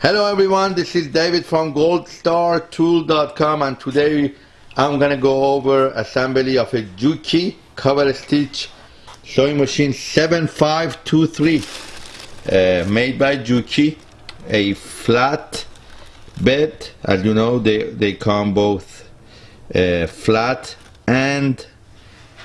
Hello everyone, this is David from goldstartool.com and today I'm gonna go over assembly of a Juki cover stitch sewing machine 7523 uh, made by Juki a flat bed. As you know they, they come both uh, flat and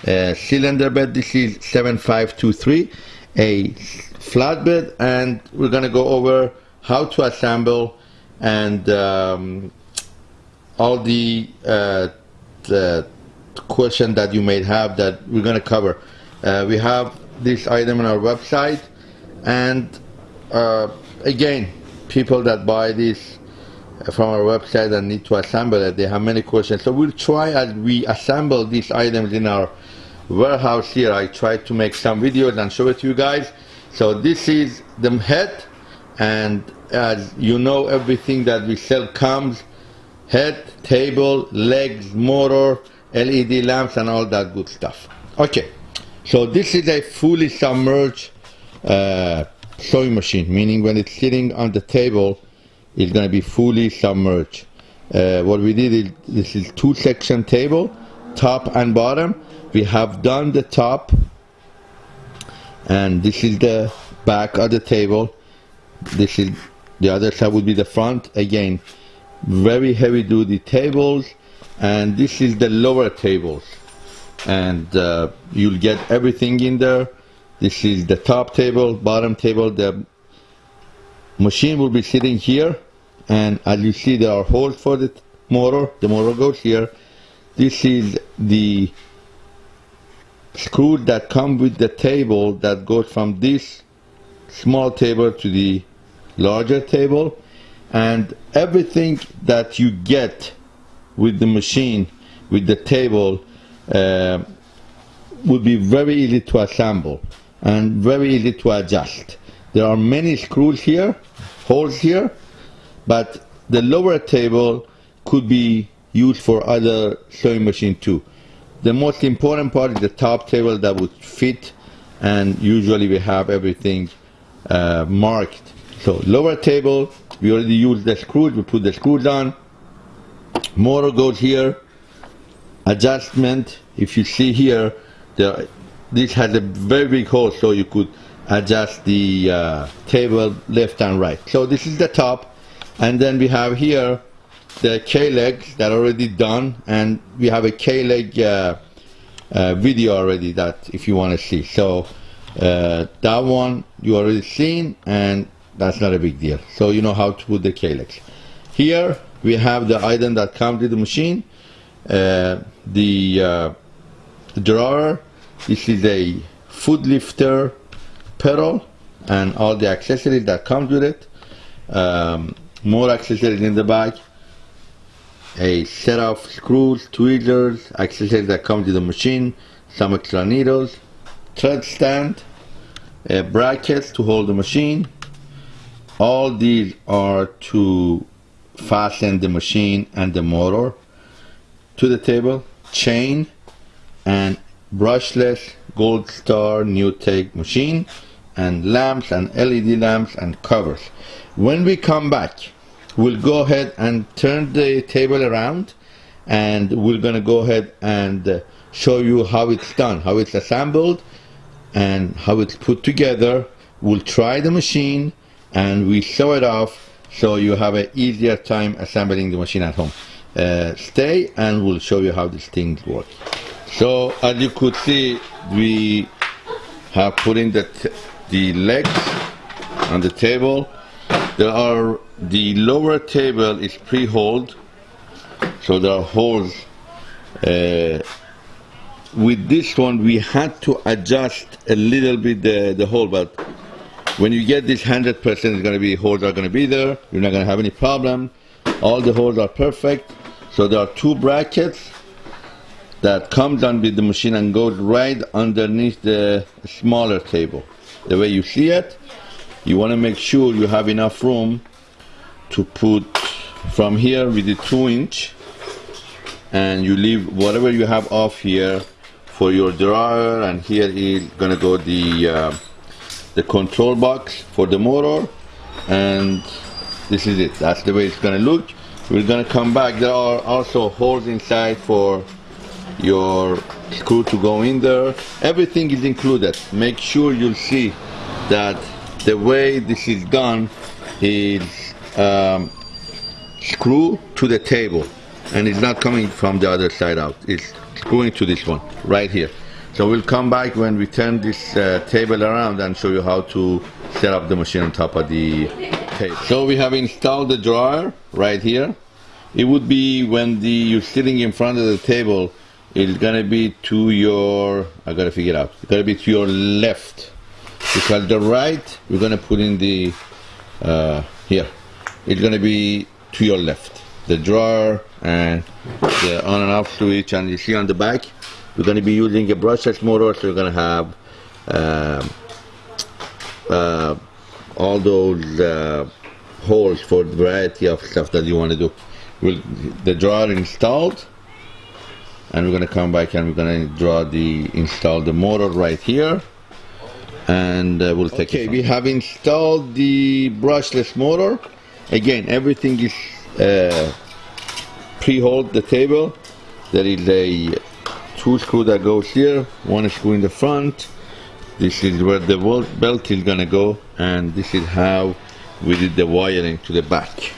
uh, cylinder bed. This is 7523 a flat bed and we're gonna go over how to assemble and um, all the, uh, the question that you may have that we're going to cover. Uh, we have this item on our website and uh, again people that buy this from our website and need to assemble it they have many questions. So we'll try as we assemble these items in our warehouse here. I try to make some videos and show it to you guys. So this is the head and as you know everything that we sell comes head table legs motor LED lamps and all that good stuff. Okay so this is a fully submerged uh, sewing machine meaning when it's sitting on the table it's going to be fully submerged. Uh, what we did is this is two section table top and bottom. We have done the top and this is the back of the table. This is the other side would be the front. Again very heavy duty tables and this is the lower tables. And uh, you'll get everything in there. This is the top table bottom table. The machine will be sitting here. And as you see there are holes for the motor. The motor goes here. This is the screw that come with the table that goes from this small table to the larger table and everything that you get with the machine with the table uh, would be very easy to assemble and very easy to adjust. There are many screws here holes here but the lower table could be used for other sewing machine too. The most important part is the top table that would fit and usually we have everything uh, marked so lower table, we already used the screws, we put the screws on. Motor goes here. Adjustment, if you see here, the, this has a very big hole so you could adjust the uh, table left and right. So this is the top and then we have here the K-legs that are already done and we have a K-leg uh, uh, video already that if you want to see. So uh, that one you already seen and that's not a big deal. So you know how to put the K-legs here we have the item that comes with the machine. Uh, the, uh, drawer. This is a foot lifter pedal and all the accessories that comes with it. Um, more accessories in the back. A set of screws tweezers accessories that come with the machine. Some extra needles. Thread stand. Brackets to hold the machine all these are to fasten the machine and the motor to the table chain and brushless gold star NewTek machine and lamps and LED lamps and covers. When we come back we'll go ahead and turn the table around and we're gonna go ahead and uh, show you how it's done how it's assembled and how it's put together. We'll try the machine and we show it off so you have an easier time assembling the machine at home uh, stay and we'll show you how this thing works. so as you could see we have put in the, the legs on the table there are the lower table is pre-holed so there are holes uh, with this one we had to adjust a little bit the, the hole but when you get this 100% it's going to be holes are going to be there. You're not going to have any problem. All the holes are perfect. So there are two brackets that comes on with the machine and goes right underneath the smaller table. The way you see it you want to make sure you have enough room to put from here with the two inch and you leave whatever you have off here for your drawer and here is gonna go the uh, the control box for the motor and this is it. That's the way it's gonna look. We're gonna come back. There are also holes inside for your screw to go in there. Everything is included. Make sure you'll see that the way this is done is um, screw to the table and it's not coming from the other side out. It's screwing to this one right here so we'll come back when we turn this uh, table around and show you how to set up the machine on top of the table. So we have installed the dryer right here. It would be when the you're sitting in front of the table it's gonna be to your I gotta figure it out it's gonna be to your left. Because the right we're gonna put in the uh, here it's gonna be to your left. The drawer and the on and off switch and you see on the back we're gonna be using a brushless motor so we're gonna have um, uh, all those uh, holes for the variety of stuff that you want to do. We'll, the drawer installed and we're going to come back and we're going to draw the install the motor right here and uh, we'll take okay, we have installed the brushless motor. Again everything is uh, pre-hold the table. There is a two screw that goes here one screw in the front. This is where the belt is gonna go and this is how we did the wiring to the back.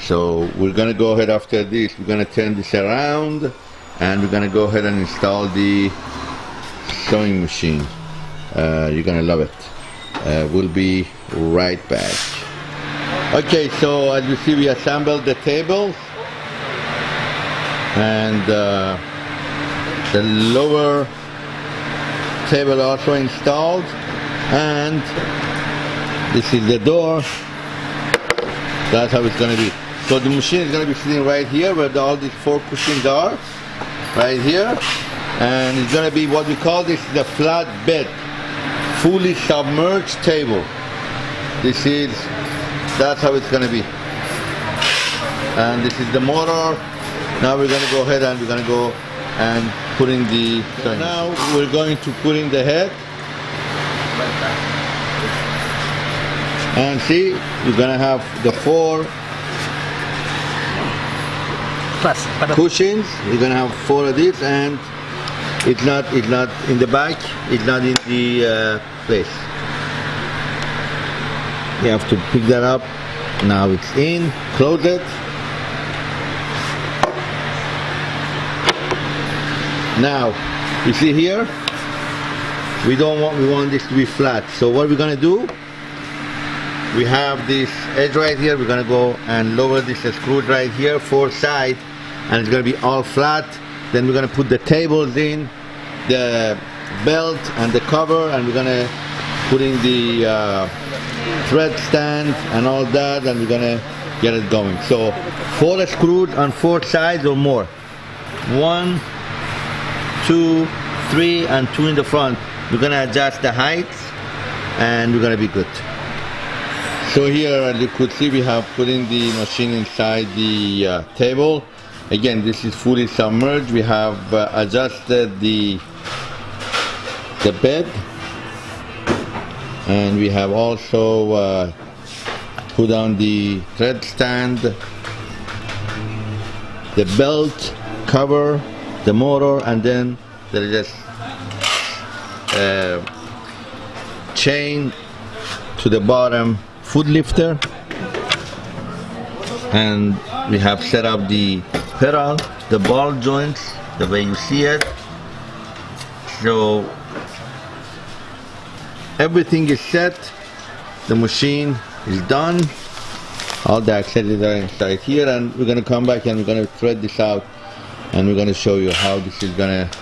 So we're gonna go ahead after this we're gonna turn this around and we're gonna go ahead and install the sewing machine. Uh, you're gonna love it. Uh, we'll be right back. Okay so as you see we assembled the table and uh, the lower table also installed. And this is the door. That's how it's going to be. So the machine is going to be sitting right here where the, all these four cushions are. Right here. And it's going to be what we call this the flat bed. Fully submerged table. This is that's how it's going to be. And this is the motor now we're going to go ahead and we're going to go and put in the so now we're going to put in the head. And see you're going to have the four Plus, cushions. You're going to have four of these and it's not it's not in the back it's not in the uh, place. You have to pick that up. Now it's in close it now you see here? We don't want we want this to be flat. So what we're gonna do we have this edge right here. We're gonna go and lower this screw right here four side and it's gonna be all flat. Then we're gonna put the tables in the belt and the cover and we're gonna put in the uh, thread stand and all that and we're gonna get it going. So four screws on four sides or more. One two, three, and two in the front. We're gonna adjust the height and we're gonna be good. So here, as you could see, we have put in the machine inside the uh, table. Again, this is fully submerged. We have uh, adjusted the the bed and we have also uh, put on the thread stand, the belt cover the motor and then there is just uh, chain to the bottom foot lifter. And we have set up the pedal the ball joints the way you see it. So everything is set. The machine is done. All the accessories are inside here and we're going to come back and we're going to thread this out and we're going to show you how this is going to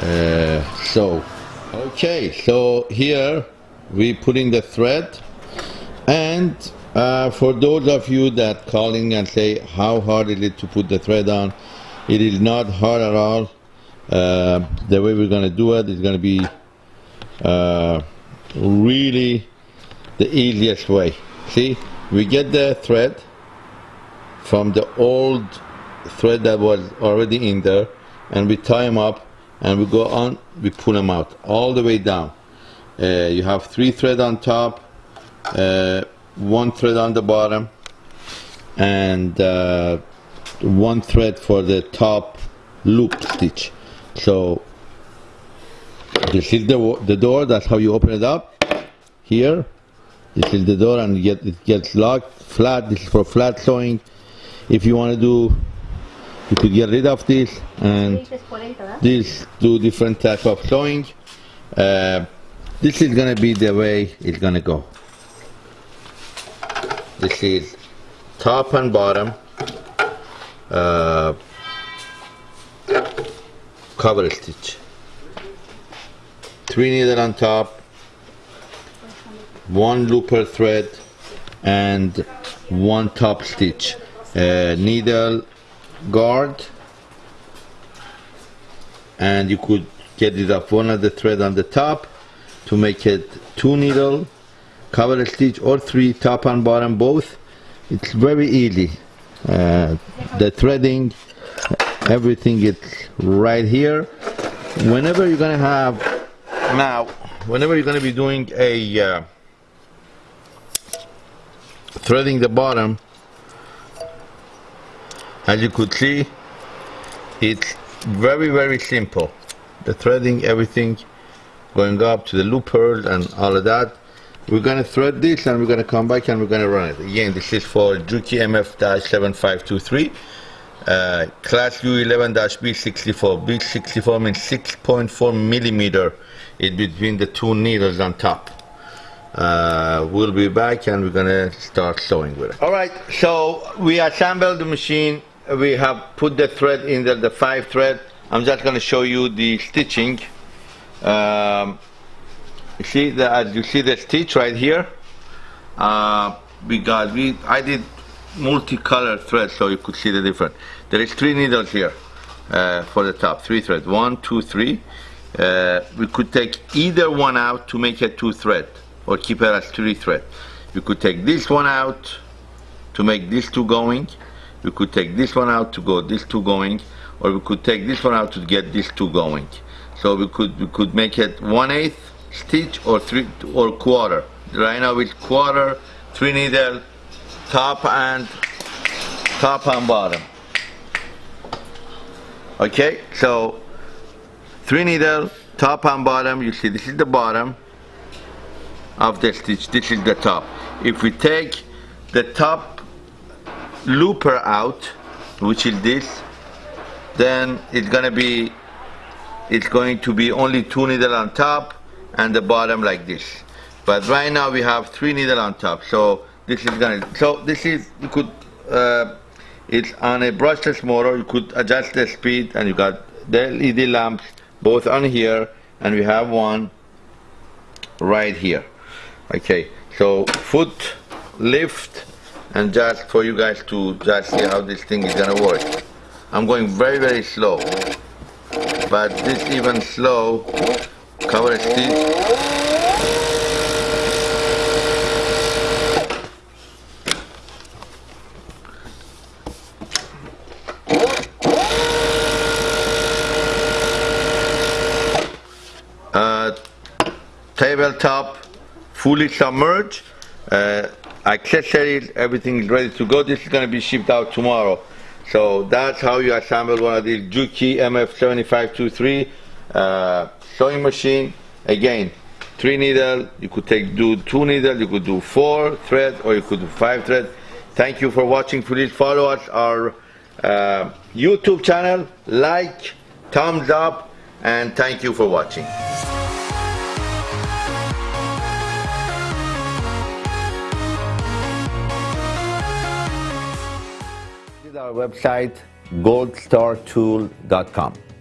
uh, sew okay so here we put in the thread. And uh, for those of you that calling and say how hard is it to put the thread on? It is not hard at all. Uh, the way we're going to do it is going to be uh, really the easiest way. See we get the thread from the old thread that was already in there and we tie them up and we go on we pull them out all the way down. Uh, you have three thread on top uh, one thread on the bottom and uh, one thread for the top loop stitch. So this is the, the door that's how you open it up. Here this is the door and get, it gets locked flat this is for flat sewing. If you want to do you could get rid of this and these two different type of sewing. Uh, this is gonna be the way it's gonna go. This is top and bottom uh, cover stitch. Three needle on top one looper thread and one top stitch. Uh, needle guard and you could get rid of one of the thread on the top to make it two needle cover stitch or three top and bottom both. It's very easy. Uh, the threading everything is right here. Whenever you're gonna have now whenever you're gonna be doing a uh, threading the bottom as you could see it's very very simple. The threading everything going up to the loopers and all of that. We're gonna thread this and we're gonna come back and we're gonna run it. Again this is for Juki MF-7523 uh, class U11-B64 B64 means 6.4 millimeter in between the two needles on top. Uh, we'll be back and we're gonna start sewing with it. All right so we assembled the machine we have put the thread in the, the five thread. I'm just going to show you the stitching. Um, you see that you see the stitch right here? Uh, we got we I did multicolor thread so you could see the difference. There is three needles here uh, for the top three threads. One two three. Uh, we could take either one out to make a two thread or keep it as three thread. You could take this one out to make these two going we could take this one out to go these two going or we could take this one out to get these two going. So we could we could make it one eighth stitch or three or quarter. Right now it's quarter three needle top and top and bottom. Okay so three needle top and bottom. You see this is the bottom of the stitch. This is the top. If we take the top looper out which is this then it's gonna be it's going to be only two needle on top and the bottom like this. But right now we have three needle on top so this is gonna so this is you could uh, it's on a brushless motor you could adjust the speed and you got the LED lamps both on here and we have one right here. Okay so foot lift and just for you guys to just see how this thing is gonna work. I'm going very very slow. But this even slow cover stitch uh, tabletop fully submerged. Uh, accessories, everything is ready to go. This is going to be shipped out tomorrow. So that's how you assemble one of these Juki MF7523 uh, sewing machine. Again, three needle, you could take do two needle, you could do four thread, or you could do five thread. Thank you for watching. Please follow us our uh, YouTube channel, like, thumbs up, and thank you for watching. Our website goldstartool.com.